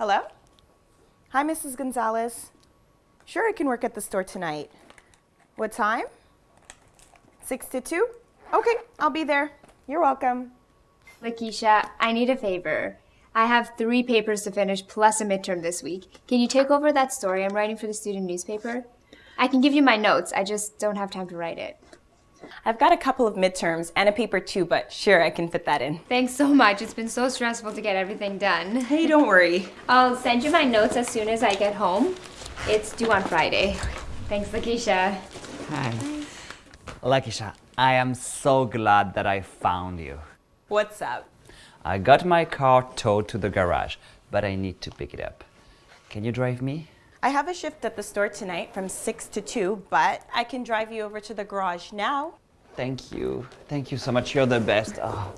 Hello? Hi, Mrs. Gonzalez. Sure, I can work at the store tonight. What time? 6 to 2? Okay, I'll be there. You're welcome. Lakeisha, I need a favor. I have three papers to finish plus a midterm this week. Can you take over that story I'm writing for the student newspaper? I can give you my notes, I just don't have time to write it. I've got a couple of midterms and a paper too, but sure, I can fit that in. Thanks so much. It's been so stressful to get everything done. Hey, don't worry. I'll send you my notes as soon as I get home. It's due on Friday. Thanks, Lakeisha. Hi. Lakeisha, I am so glad that I found you. What's up? I got my car towed to the garage, but I need to pick it up. Can you drive me? I have a shift at the store tonight from 6 to 2, but I can drive you over to the garage now. Thank you. Thank you so much. You're the best. Oh.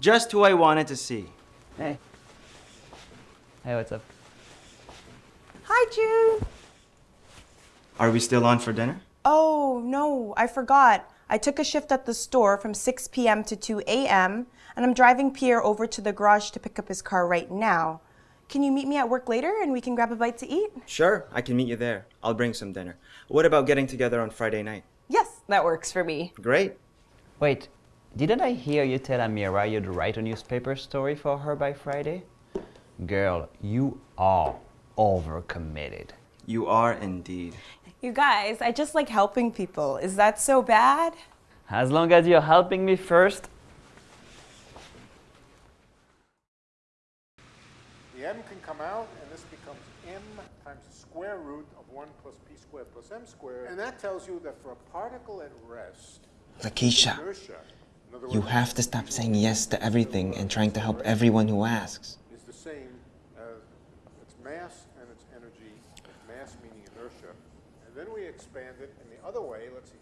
Just who I wanted to see. Hey. Hey, what's up? Hi, June. Are we still on for dinner? Oh, no, I forgot. I took a shift at the store from 6 p.m. to 2 a.m., and I'm driving Pierre over to the garage to pick up his car right now. Can you meet me at work later and we can grab a bite to eat? Sure, I can meet you there. I'll bring some dinner. What about getting together on Friday night? Yes, that works for me. Great. Wait, didn't I hear you tell Amira you'd write a newspaper story for her by Friday? Girl, you are overcommitted. You are indeed. You guys, I just like helping people. Is that so bad? As long as you're helping me first, The m can come out, and this becomes m times the square root of 1 plus p squared plus m squared. And that tells you that for a particle at rest, Lakeisha, you have to stop saying yes to everything and trying to help everyone who asks. is the same as its mass and its energy, mass meaning inertia. And then we expand it in the other way, let's see.